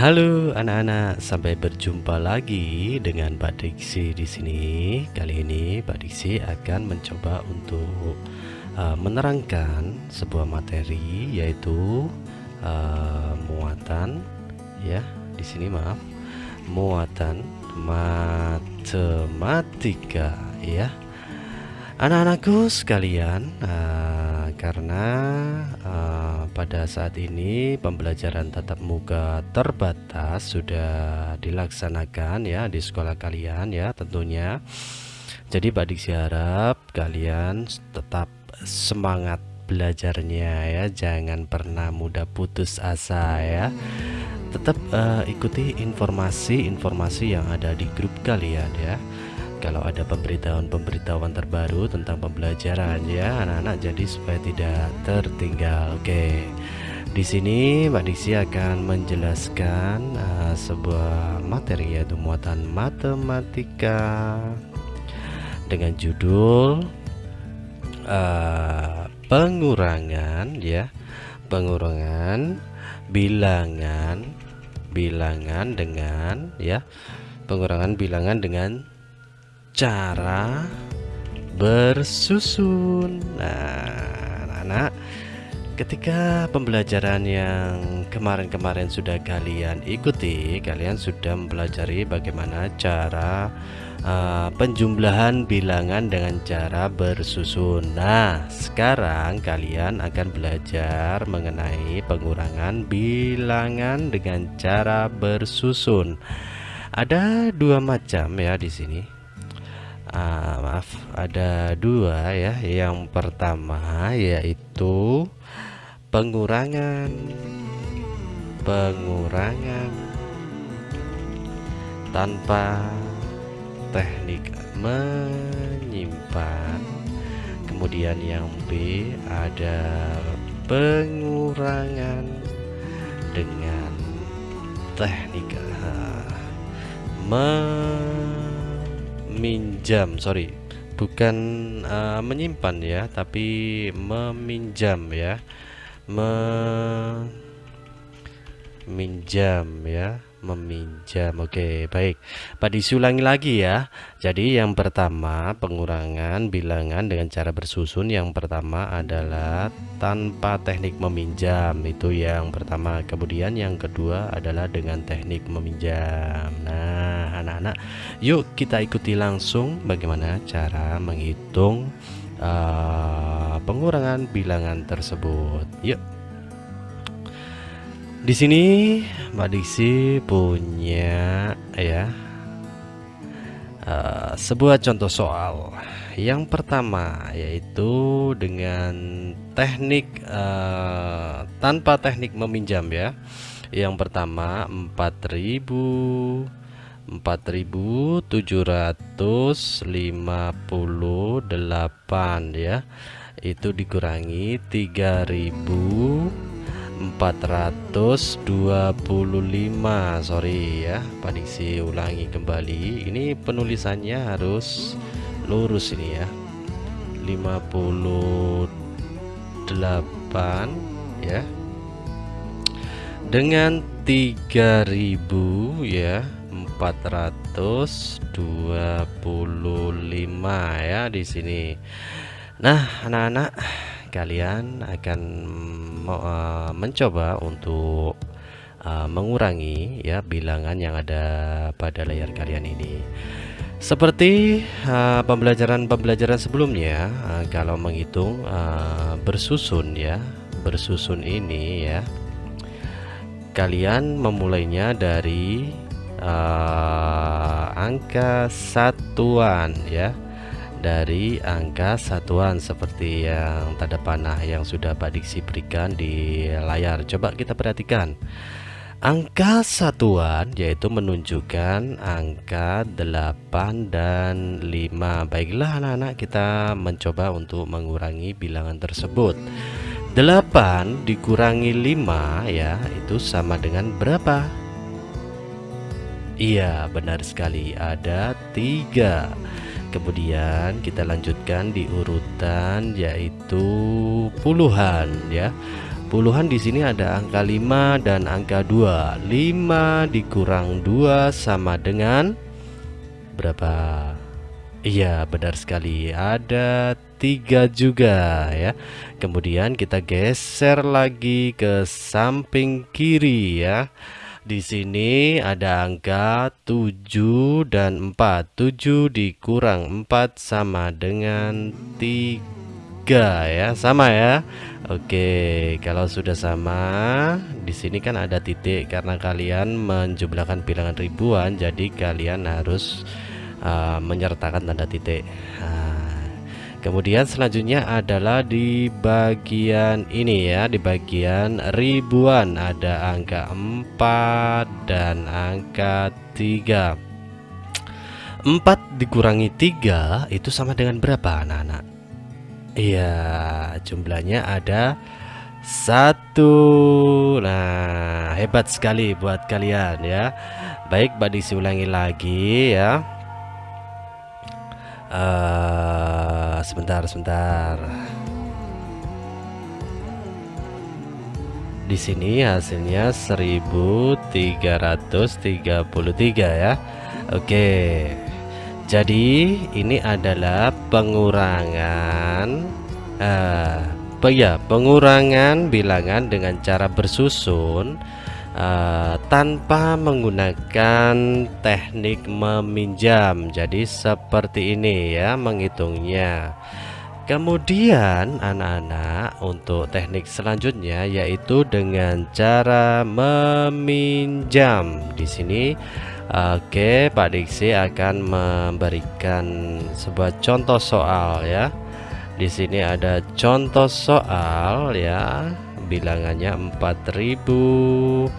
Halo anak-anak, sampai berjumpa lagi dengan Pak Diksi di sini. Kali ini Pak Diksi akan mencoba untuk uh, menerangkan sebuah materi yaitu uh, muatan ya. Di sini maaf, muatan matematika ya. Anak-anakku sekalian, uh, karena uh, pada saat ini pembelajaran tatap muka terbatas sudah dilaksanakan ya di sekolah kalian ya tentunya. Jadi Pak Diksi harap kalian tetap semangat belajarnya ya, jangan pernah mudah putus asa ya. Tetap uh, ikuti informasi-informasi yang ada di grup kalian ya kalau ada pemberitahuan-pemberitahuan terbaru tentang pembelajaran ya anak-anak jadi supaya tidak tertinggal. Oke. Di sini Mbak Diksi akan menjelaskan uh, sebuah materi yaitu muatan matematika dengan judul uh, pengurangan ya pengurangan bilangan bilangan dengan ya pengurangan bilangan dengan cara bersusun. Nah, anak-anak, ketika pembelajaran yang kemarin-kemarin sudah kalian ikuti, kalian sudah mempelajari bagaimana cara uh, penjumlahan bilangan dengan cara bersusun. Nah, sekarang kalian akan belajar mengenai pengurangan bilangan dengan cara bersusun. Ada dua macam ya di sini ah, maaf. Ada dua ya. Yang pertama yaitu pengurangan. Pengurangan tanpa teknik menyimpan. Kemudian yang B ada pengurangan dengan teknik uh, meminjam sorry. Bukan uh, menyimpan ya tapi meminjam ya. Meminjam ya meminjam. Oke baik. Pak disulangi lagi ya. Jadi yang pertama pengurangan bilangan dengan cara bersusun. Yang pertama adalah tanpa teknik meminjam. Itu yang pertama. Kemudian yang kedua adalah dengan teknik meminjam. Nah anak-anak yuk kita ikuti langsung bagaimana cara menghitung uh, pengurangan bilangan tersebut. Yuk di sini Mbak Diksi punya ya uh, sebuah contoh soal. Yang pertama yaitu dengan teknik uh, tanpa teknik meminjam ya. Yang pertama 4000 4758 ya. Itu dikurangi 3000 425 sorry ya Pak Diksi ulangi kembali. Ini penulisannya harus lurus ini ya. 58 ya. Dengan 3000 ya 425 ya di sini. Nah anak-anak kalian akan uh, mencoba untuk uh, mengurangi ya bilangan yang ada pada layar kalian ini. Seperti pembelajaran-pembelajaran uh, sebelumnya, uh, kalau menghitung uh, bersusun ya, bersusun ini ya, kalian memulainya dari uh, angka satuan ya dari angka satuan seperti yang tanda panah yang sudah Pak Diksi berikan di layar. Coba kita perhatikan. Angka satuan yaitu menunjukkan angka 8 dan 5 baiklah anak-anak kita mencoba untuk mengurangi bilangan tersebut. 8 dikurangi 5 ya itu sama dengan berapa? Iya benar sekali. Ada tiga kemudian kita lanjutkan di urutan yaitu puluhan ya. Puluhan di sini ada angka 5 dan angka 2 5 dikurang 2 sama dengan berapa? Iya benar sekali. Ada tiga juga ya. Kemudian kita geser lagi ke samping kiri ya di sini ada angka 7 dan 4 7 dikurang 4 sama dengan 3 ya. Sama ya. Oke kalau sudah sama di sini kan ada titik. Karena kalian menjumlahkan bilangan ribuan jadi kalian harus uh, menyertakan tanda titik. Nah, kemudian selanjutnya adalah di bagian ini ya di bagian ribuan. Ada angka 4 dan angka 3 4 dikurangi 3 itu sama dengan berapa anak-anak? Iya jumlahnya ada satu. Nah hebat sekali buat kalian ya. Baik Mbak Disi ulangi lagi ya uh, sebentar sebentar. Di sini hasilnya 1333 ya. Oke. Jadi ini adalah pengurangan uh, ya pengurangan bilangan dengan cara bersusun uh, tanpa menggunakan teknik meminjam. Jadi seperti ini ya menghitungnya. Kemudian anak-anak untuk teknik selanjutnya yaitu dengan cara meminjam. Di sini Oke Pak Diksi akan memberikan sebuah contoh soal ya. Di sini ada contoh soal ya bilangannya 4385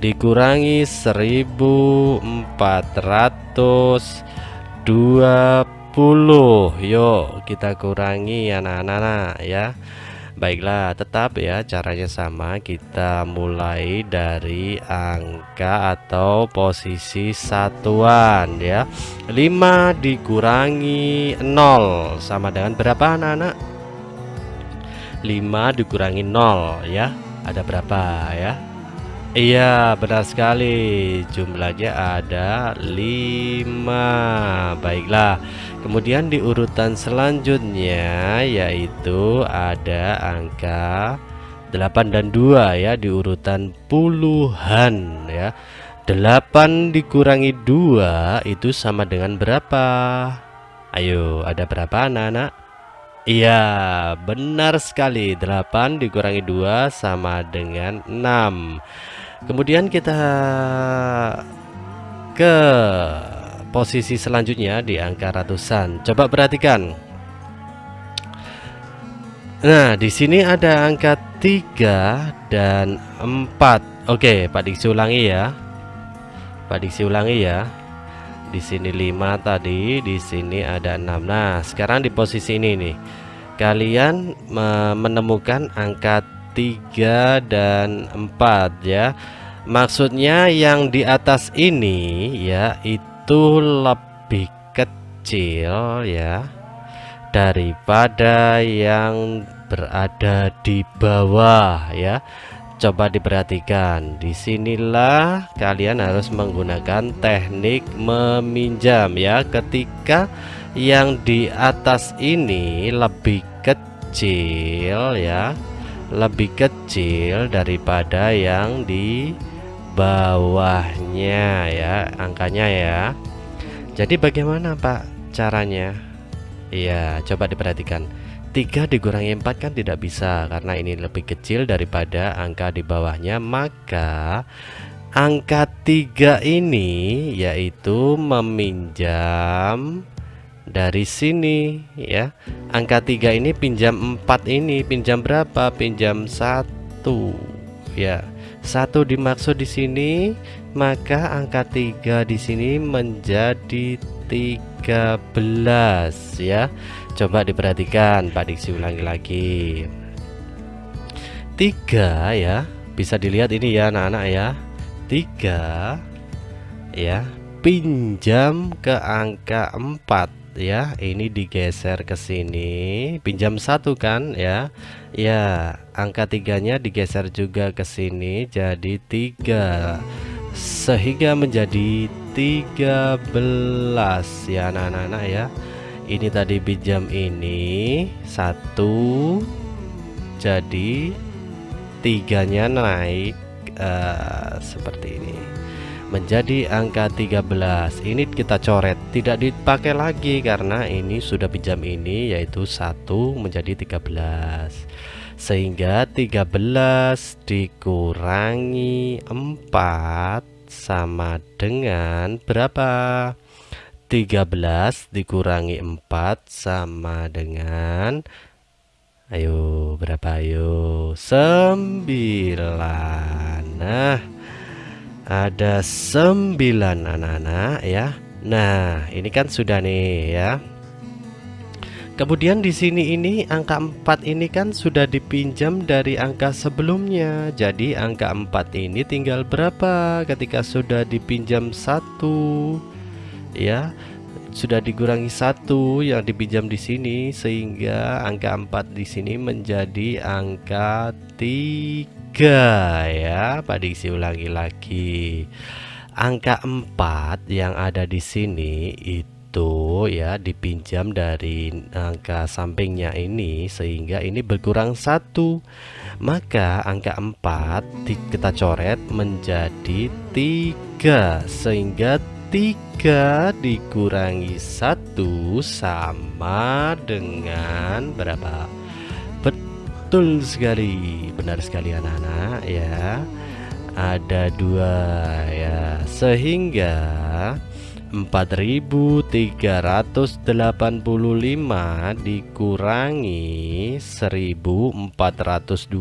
dikurangi 1420 yuk kita kurangi anak-anak ya Baiklah, tetap ya caranya sama. Kita mulai dari angka atau posisi satuan ya. 5 dikurangi 0 sama dengan berapa anak-anak? 5 dikurangi 0 ya. Ada berapa ya? Iya, benar sekali. Jumlahnya ada 5. Baiklah. Kemudian di urutan selanjutnya yaitu ada angka 8 dan 2 ya di urutan puluhan ya. 8 dikurangi 2 itu sama dengan berapa? Ayo, ada berapa anak-anak? Iya, benar sekali. 8 dikurangi 2 sama dengan 6. Kemudian kita ke posisi selanjutnya di angka ratusan. Coba perhatikan. Nah, di sini ada angka 3 dan 4. Oke, Pak Diksi ulangi ya. Pak Diksi ulangi ya. Di sini 5 tadi, di sini ada 6. Nah, sekarang di posisi ini nih. Kalian menemukan angka 3 dan 4 ya. Maksudnya yang di atas ini ya itu itu lebih kecil ya daripada yang berada di bawah ya. Coba diperhatikan di sinilah kalian harus menggunakan teknik meminjam ya. Ketika yang di atas ini lebih kecil ya lebih kecil daripada yang di bawahnya ya angkanya ya. Jadi bagaimana Pak caranya? Iya coba diperhatikan. 3 dikurangi 4 kan tidak bisa karena ini lebih kecil daripada angka di bawahnya. Maka angka 3 ini yaitu meminjam dari sini ya. Angka 3 ini pinjam 4 ini pinjam berapa? Pinjam satu ya satu dimaksud di sini maka angka 3 di sini menjadi 13 ya. Coba diperhatikan Pak Diksi ulangi lagi. 3 ya. Bisa dilihat ini ya anak-anak ya. 3 ya. Pinjam ke angka 4 ya ini digeser ke sini. Pinjam satu kan ya. Ya angka tiganya digeser juga ke sini jadi tiga. Sehingga menjadi 13 ya anak-anak ya. Ini tadi pinjam ini satu jadi tiganya naik uh, seperti ini menjadi angka 13 ini kita coret tidak dipakai lagi karena ini sudah pinjam ini yaitu satu menjadi 13 sehingga 13 dikurangi 4 sama dengan berapa? 13 dikurangi 4 sama dengan ayo berapa? Ayo 9 nah ada 9 anak-anak ya. Nah ini kan sudah nih ya. Kemudian di sini ini angka 4 ini kan sudah dipinjam dari angka sebelumnya. Jadi angka 4 ini tinggal berapa ketika sudah dipinjam satu Ya? Sudah dikurangi satu yang dipinjam di sini sehingga angka 4 di sini menjadi angka 3 ya. Pak Diksi ulangi lagi. Angka 4 yang ada di sini itu ya dipinjam dari angka sampingnya ini sehingga ini berkurang satu. Maka angka 4 kita coret menjadi 3 sehingga 3 dikurangi 1 sama dengan berapa Betul sekali, benar sekali anak-anak ya. Ada dua ya, sehingga 4385 dikurangi 1420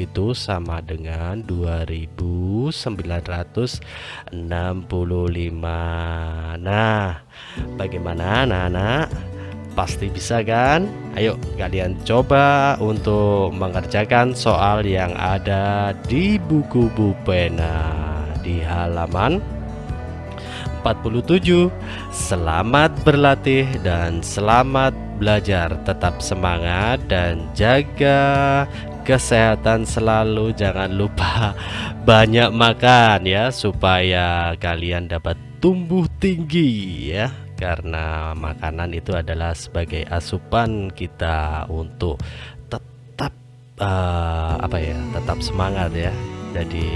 itu sama dengan 2965 Nah bagaimana anak-anak Pasti bisa kan? Ayo kalian coba untuk mengerjakan soal yang ada di buku pena di halaman 47 Selamat berlatih dan selamat belajar. Tetap semangat dan jaga kesehatan selalu. Jangan lupa banyak makan ya Supaya kalian dapat tumbuh tinggi ya karena makanan itu adalah sebagai asupan kita untuk tetap uh, apa ya tetap semangat ya. Jadi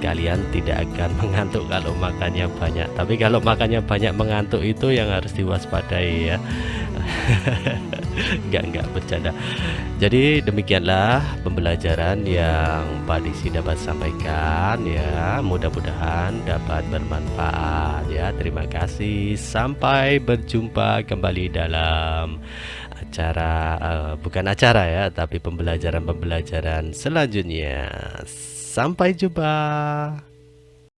kalian tidak akan mengantuk kalau makannya banyak. Tapi kalau makannya banyak mengantuk itu yang harus diwaspadai ya enggak enggak bercanda. Jadi demikianlah pembelajaran yang Pak Diksi dapat sampaikan ya. Mudah-mudahan dapat bermanfaat ya. Terima kasih. Sampai berjumpa kembali dalam acara uh, bukan acara ya tapi pembelajaran-pembelajaran selanjutnya. Sampai jumpa